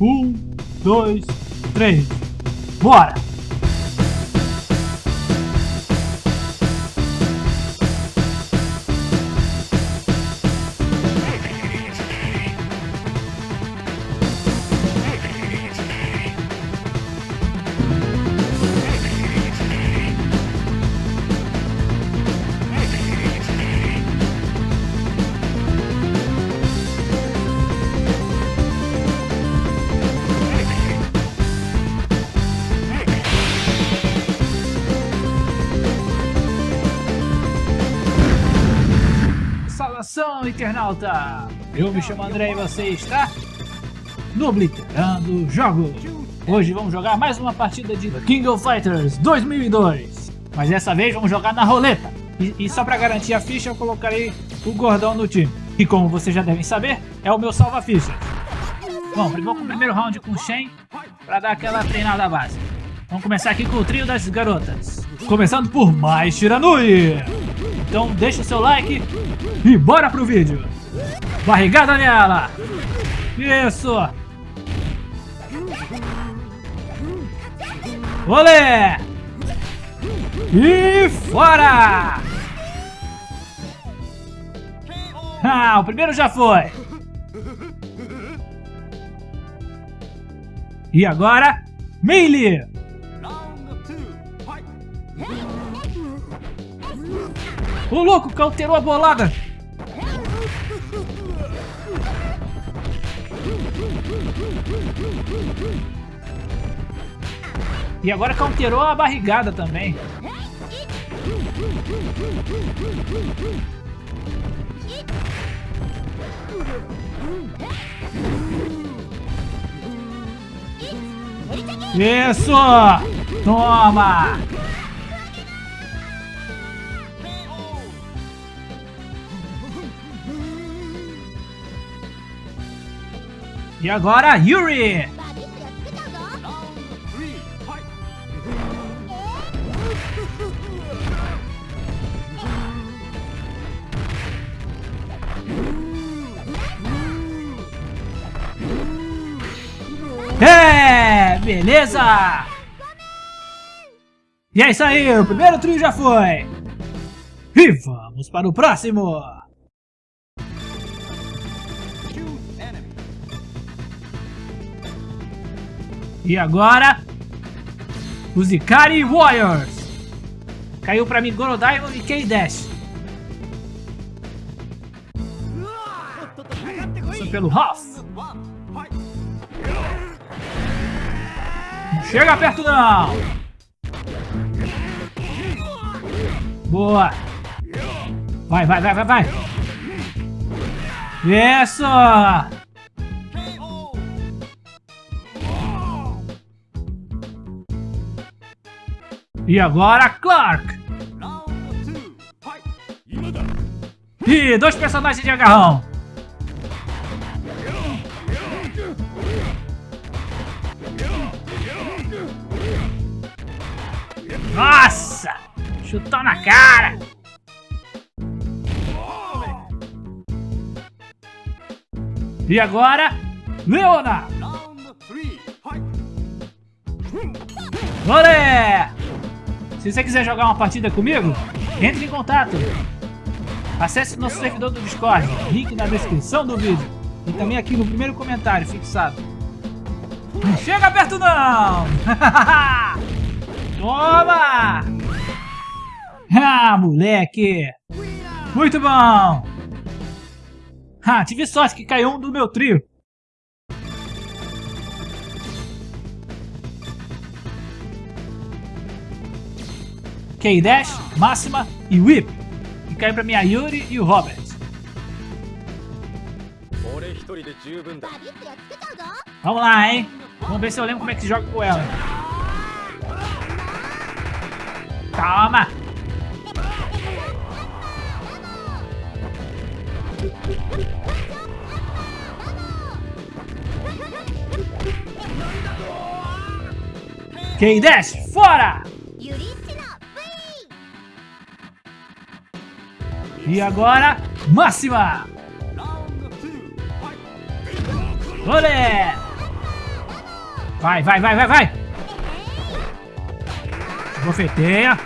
Um, dois, três. Bora! Internauta! Eu me chamo André e você está no Obliterando Jogos. Hoje vamos jogar mais uma partida de King of Fighters 2002. Mas dessa vez vamos jogar na roleta. E, e só para garantir a ficha eu colocarei o gordão no time. E como vocês já devem saber, é o meu salva-ficha. Bom, vou com o primeiro round com o Shen para dar aquela treinada básica. Vamos começar aqui com o trio das garotas. Começando por mais Shiranui. Então deixa seu like e bora pro vídeo. Barrigada nela. Isso. Olé. E fora. Ah, o primeiro já foi. E agora, Melee. O louco cauterou a bolada! E agora counterou a barrigada também. Isso! Toma! E agora, Yuri! É, beleza! E é isso aí, o primeiro trio já foi! E vamos para o próximo! E agora, os Ikari Warriors. Caiu pra mim Gorodaimon e K-Dash. Pelo Hoff. Não chega perto não. Boa. Vai, vai, vai, vai, vai. Isso. E agora Clark! E dois personagens de agarrão! Nossa! Chutou na cara! E agora, Leona! Olé! Se você quiser jogar uma partida comigo, entre em contato. Acesse nosso servidor do Discord, link na descrição do vídeo. E também aqui no primeiro comentário fixado. Chega perto não! Toma! Ah, moleque! Muito bom! Ah, tive sorte que caiu um do meu trio. K-Dash, Máxima e Whip. E caiu pra minha Yuri e o Robert. Vamos lá, hein? Vamos ver se eu lembro como é que se joga com ela. Calma! K-Dash, fora! E agora, Máxima! Olé! Vai, vai, vai, vai, vai! Bofeteia.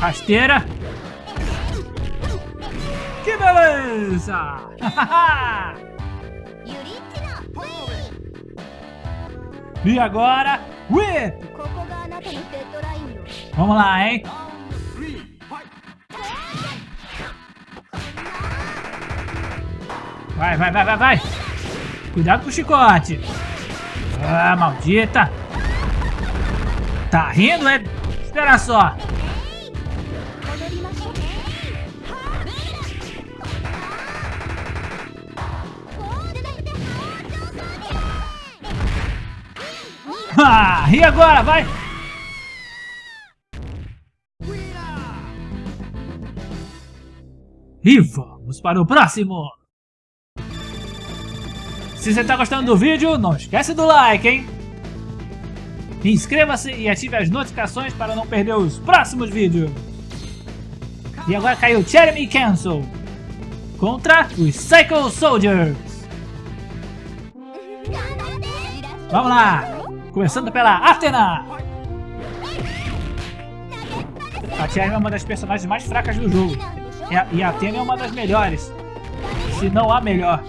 Rasteira. Que beleza! e agora, whip! Vamos lá, hein? Vai, vai, vai, vai, vai! Cuidado com o chicote! Ah, maldita! Tá rindo, é? Espera só! E agora, vai! E vamos para o próximo! Se você está gostando do vídeo, não esquece do like, hein? Inscreva-se e ative as notificações para não perder os próximos vídeos. E agora caiu Jeremy Cancel contra os Psycho Soldiers. Vamos lá! Começando pela Athena! A Jeremy é uma das personagens mais fracas do jogo. E a Athena é uma das melhores. Se não a melhor.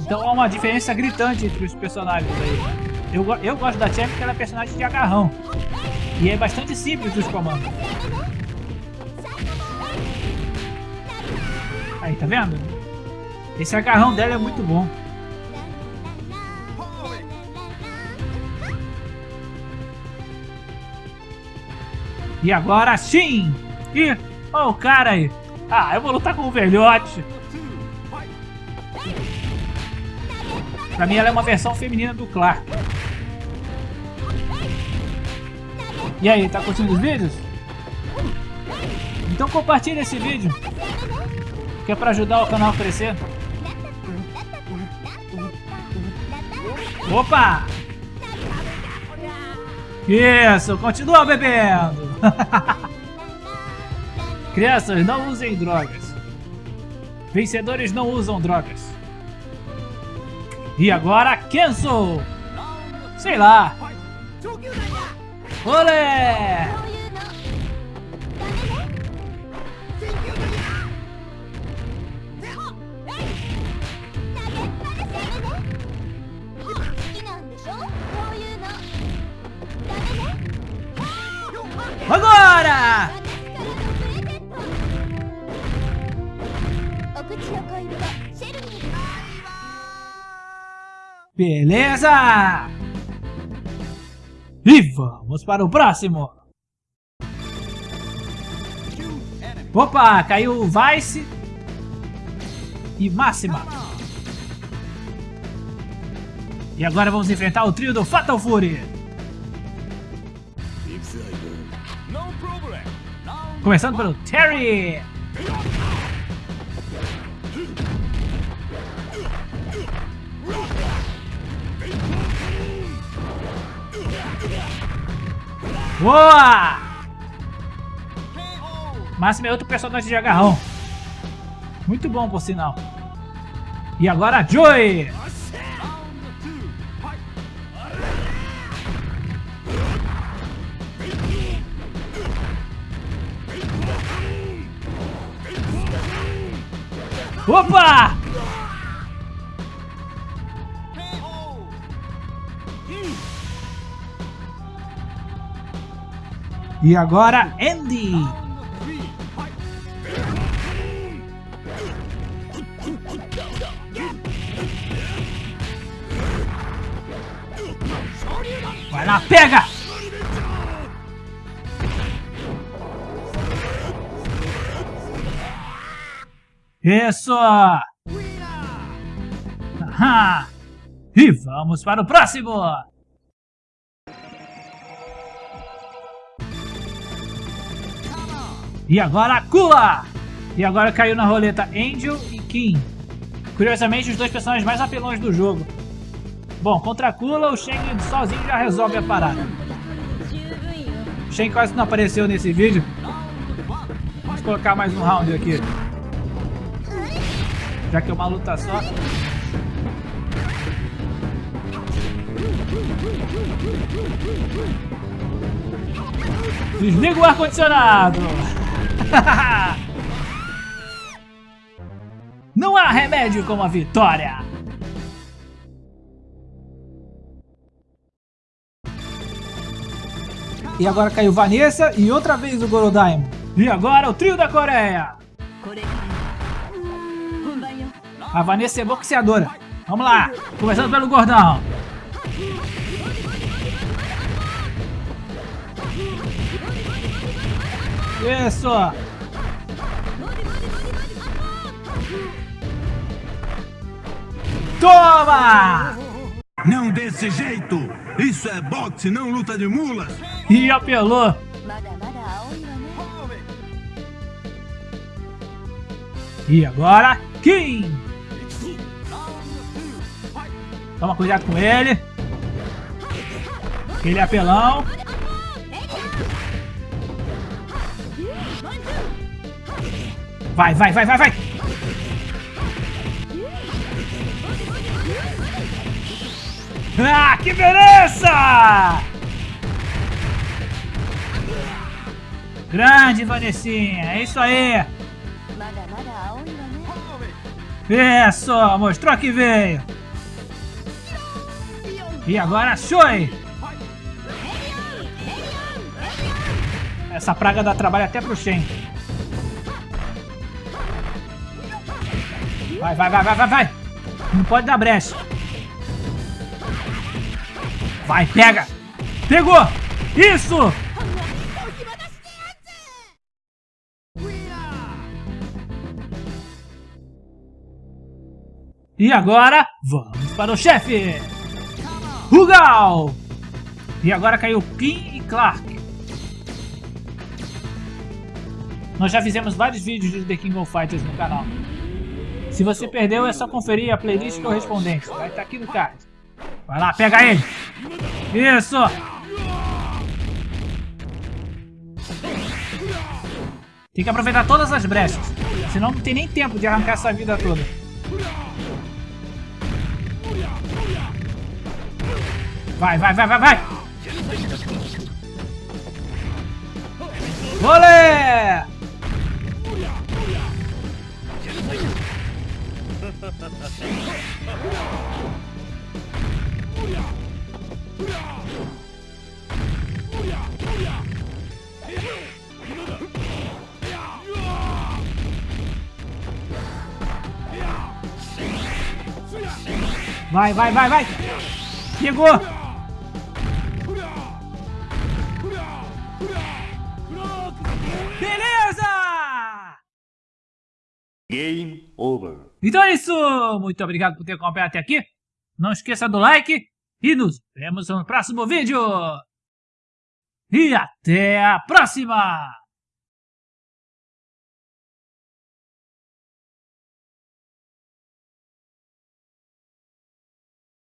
Então há uma diferença gritante entre os personagens aí. Eu, eu gosto da Chen porque ela é personagem de agarrão. E é bastante simples os comandos. Aí, tá vendo? Esse agarrão dela é muito bom. E agora sim! Ih, olha o cara aí! Ah, eu vou lutar com o velhote! Pra mim ela é uma versão feminina do Clark. E aí, tá curtindo os vídeos? Então compartilha esse vídeo. Que é pra ajudar o canal a crescer. Opa! Isso, continua bebendo! Crianças, não usem drogas. Vencedores não usam drogas. E agora, Kenzo! Sei lá. Olé! Agora! Beleza! E vamos para o próximo! Opa, caiu Vice e Máxima. E agora vamos enfrentar o trio do Fatal Fury. Começando pelo Terry. Boa! Máximo é outro personagem de agarrão. Muito bom, por sinal. E agora, Joy! Opa! E agora, Andy. Vai lá, pega! Isso! E vamos para o próximo! E agora Kula! E agora caiu na roleta Angel e Kim. Curiosamente, os dois personagens mais apelões do jogo. Bom, contra a Kula, o Shen sozinho já resolve a parada. O Shen quase não apareceu nesse vídeo. Vamos colocar mais um round aqui. Já que é uma luta só. Desliga o ar-condicionado! Não há remédio como a vitória! E agora caiu Vanessa e outra vez o Gorodaimon. E agora o trio da Coreia. A Vanessa é boxeadora. Vamos lá, começando pelo gordão. Isso! Toma! Não desse jeito! Isso é boxe, não luta de mulas! E apelou! E agora, Kim! Toma cuidado com ele. Ele é apelão. Vai, vai, vai, vai, vai! Ah, que beleza! Grande, Vanessinha, é isso aí! Isso, mostrou que veio! E agora, Shoi! Essa praga dá trabalho até pro Shen. Vai, vai, vai, vai, vai, vai! Não pode dar brecha. Vai, pega! Pegou! Isso! E agora, vamos para o chefe! Rugal! E agora caiu Kim e Clark. Nós já fizemos vários vídeos de The King of Fighters no canal. Se você perdeu, é só conferir a playlist correspondente. Vai estar aqui no card. Vai lá, pega ele. Isso. Tem que aproveitar todas as brechas. Senão não tem nem tempo de arrancar essa vida toda. Vai, vai, vai, vai, vai! Olé! Vai, vai, vai, vai! Pegou! Beleza! Game over. Então é isso! Muito obrigado por ter acompanhado até aqui. Não esqueça do like e nos vemos no próximo vídeo. E até a próxima!